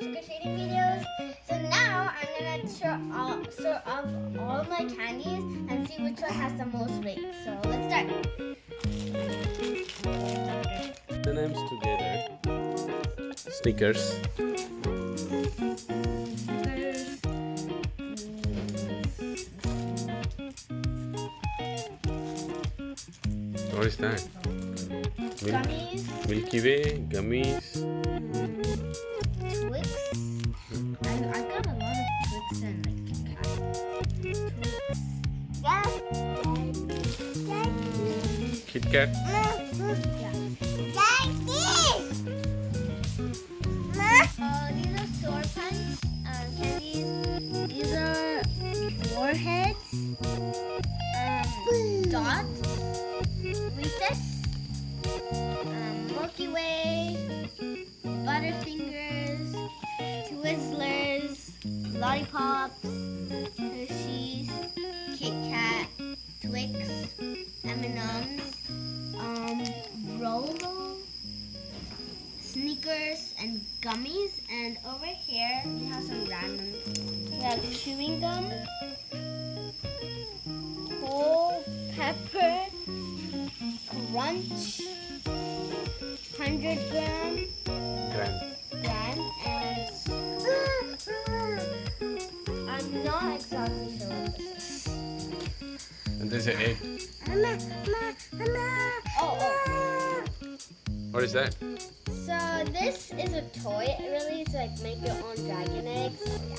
trick-or-treating videos. So now I'm gonna sort all, sort of all my candies and see which one has the most weight. So let's start. M&M's together. Snickers. What is that? Milk, Gummies, Milky Way, gummies. Kit Kat. Uh, these are punch candies. These are warheads. Dots. Milky Way. Butterfingers. Twizzlers. Lollipops. Hershey's. Kit Kat. Twix. M&M's. Um, Rolo. Sneakers and gummies. And over here we have some random. We have chewing gum, whole pepper, crunch, hundred gram, Grand. gram, and I'm not exactly sure what this is. And there's an egg. Oh, oh. What is that? So this is a toy, It really, to like make your own dragon egg. So yeah.